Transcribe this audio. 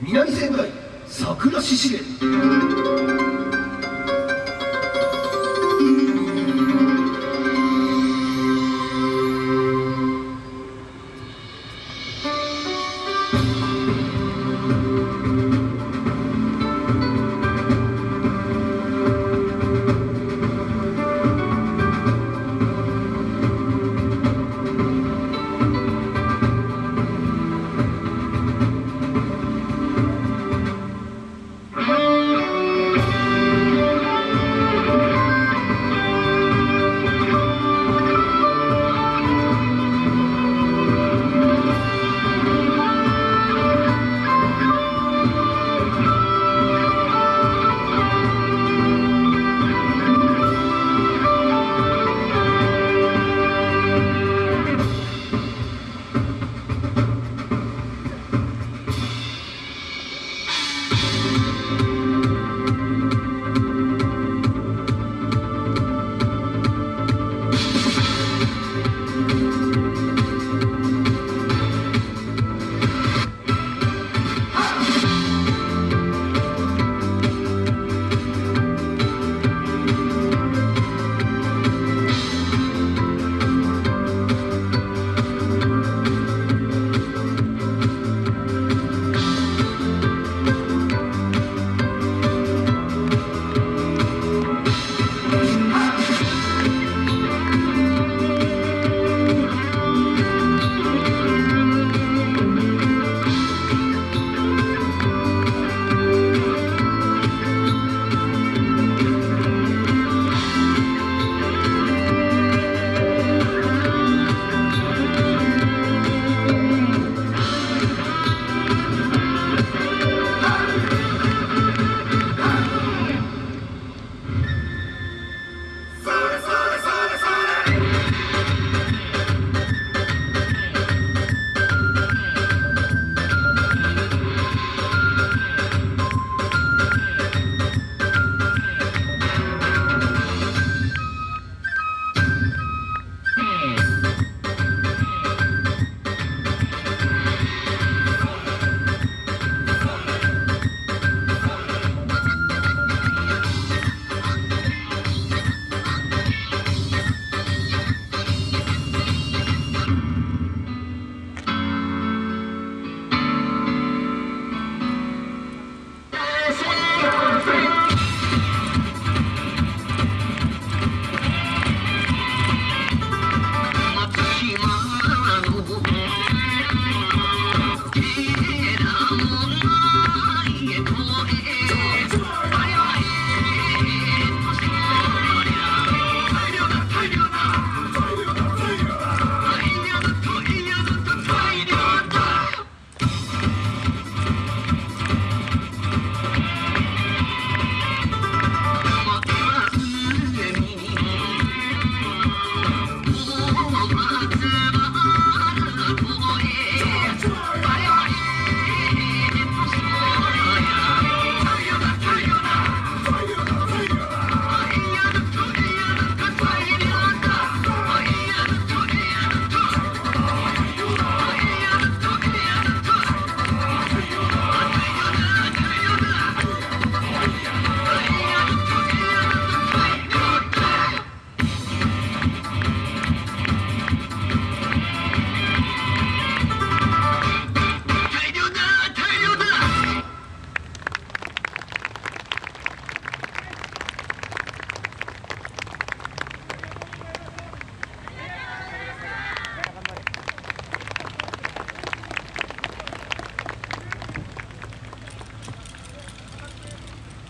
南仙台桜獅子園